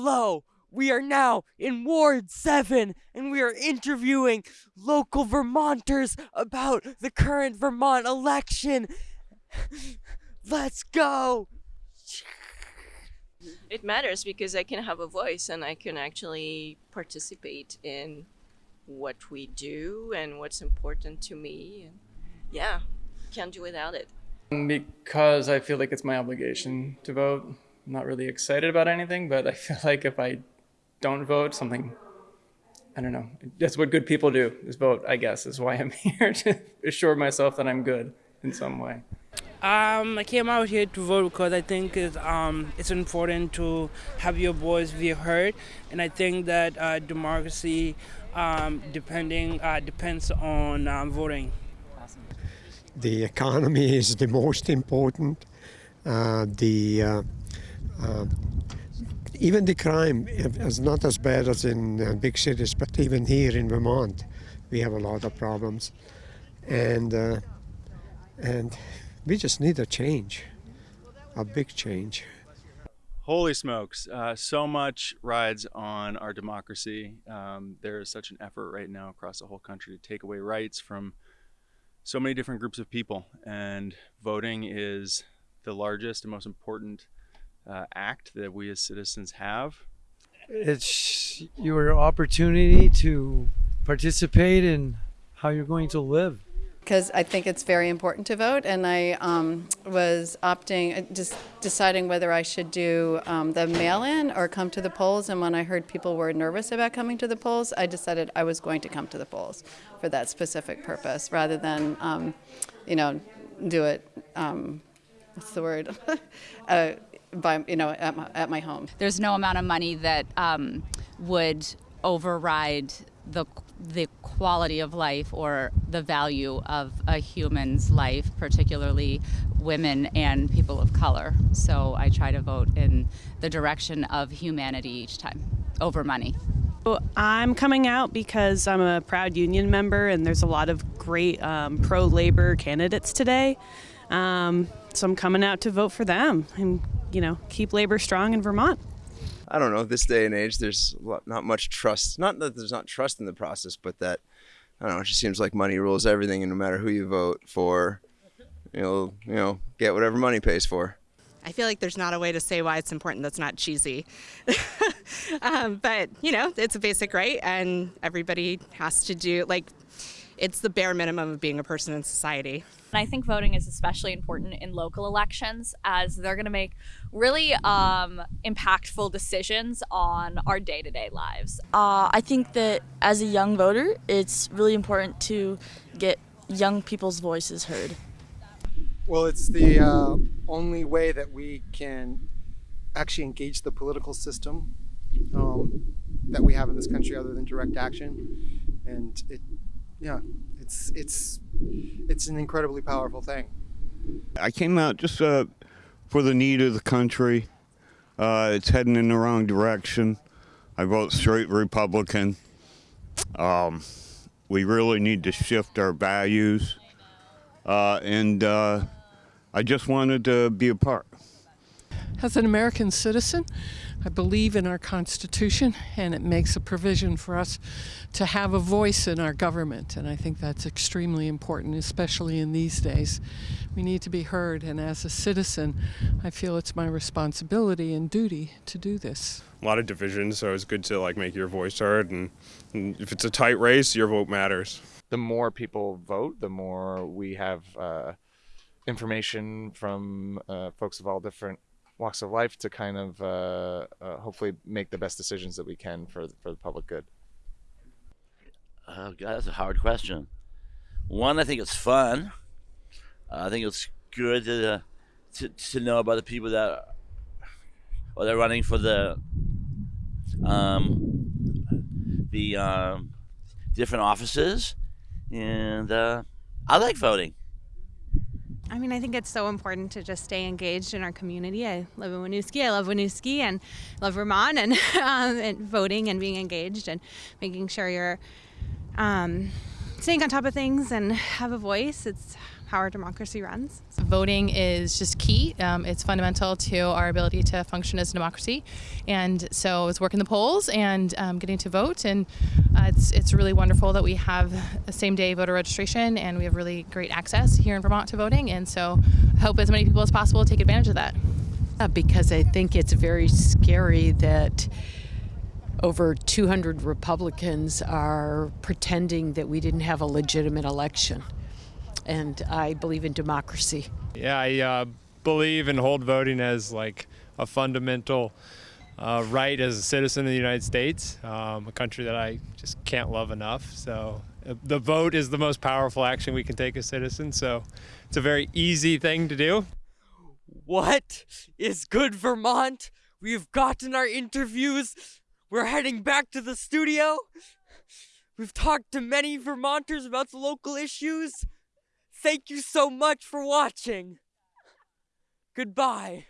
Hello, we are now in Ward 7 and we are interviewing local Vermonters about the current Vermont election. Let's go! It matters because I can have a voice and I can actually participate in what we do and what's important to me. Yeah, can't do without it. Because I feel like it's my obligation to vote. I'm not really excited about anything, but I feel like if I don't vote, something, I don't know. That's what good people do, is vote, I guess, is why I'm here, to assure myself that I'm good in some way. Um, I came out here to vote because I think it's, um, it's important to have your voice be heard, and I think that uh, democracy um, depending uh, depends on um, voting. The economy is the most important. Uh, the uh, even the crime is not as bad as in uh, big cities, but even here in Vermont, we have a lot of problems, and uh, and we just need a change, a big change. Holy smokes, uh, so much rides on our democracy. Um, there is such an effort right now across the whole country to take away rights from so many different groups of people, and voting is the largest and most important uh, act that we as citizens have. It's your opportunity to participate in how you're going to live because I think it's very important to vote. And I um, was opting, uh, just deciding whether I should do um, the mail-in or come to the polls. And when I heard people were nervous about coming to the polls, I decided I was going to come to the polls for that specific purpose, rather than, um, you know, do it. Um, what's the word? uh, by you know at my, at my home. There's no amount of money that um, would override the the quality of life or the value of a human's life, particularly women and people of color. So I try to vote in the direction of humanity each time over money. I'm coming out because I'm a proud union member and there's a lot of great um, pro labor candidates today. Um, so I'm coming out to vote for them and, you know, keep labor strong in Vermont. I don't know, this day and age, there's not much trust. Not that there's not trust in the process, but that, I don't know, it just seems like money rules everything, and no matter who you vote for, you'll, you know, get whatever money pays for. I feel like there's not a way to say why it's important that's not cheesy. um, but, you know, it's a basic right, and everybody has to do, like, it's the bare minimum of being a person in society. And I think voting is especially important in local elections as they're going to make really um, impactful decisions on our day to day lives. Uh, I think that as a young voter, it's really important to get young people's voices heard. Well, it's the uh, only way that we can actually engage the political system um, that we have in this country other than direct action. And it yeah, it's it's it's an incredibly powerful thing. I came out just uh, for the need of the country. Uh, it's heading in the wrong direction. I vote straight Republican. Um, we really need to shift our values, uh, and uh, I just wanted to be a part. As an American citizen, I believe in our Constitution and it makes a provision for us to have a voice in our government. And I think that's extremely important, especially in these days. We need to be heard. And as a citizen, I feel it's my responsibility and duty to do this. A lot of divisions, so it's good to like make your voice heard. And, and if it's a tight race, your vote matters. The more people vote, the more we have uh, information from uh, folks of all different walks of life to kind of uh, uh, hopefully make the best decisions that we can for for the public good? Oh God, that's a hard question. One, I think it's fun. Uh, I think it's good to, uh, to to know about the people that are they're running for the um, the um, different offices, and uh, I like voting. I mean, I think it's so important to just stay engaged in our community. I live in Winooski. I love Winooski and love Vermont and, um, and voting and being engaged and making sure you're um, staying on top of things and have a voice. It's how our democracy runs. Voting is just key. Um, it's fundamental to our ability to function as a democracy, and so it's working the polls and um, getting to vote. And uh, it's it's really wonderful that we have a same day voter registration and we have really great access here in Vermont to voting. And so I hope as many people as possible take advantage of that. because I think it's very scary that over 200 Republicans are pretending that we didn't have a legitimate election. And I believe in democracy. Yeah, I uh, believe and hold voting as like a fundamental uh, right as a citizen of the United States, um, a country that I just can't love enough. So uh, the vote is the most powerful action we can take as citizens. So it's a very easy thing to do. What is good Vermont? We've gotten our interviews. We're heading back to the studio. We've talked to many Vermonters about the local issues. Thank you so much for watching. Goodbye.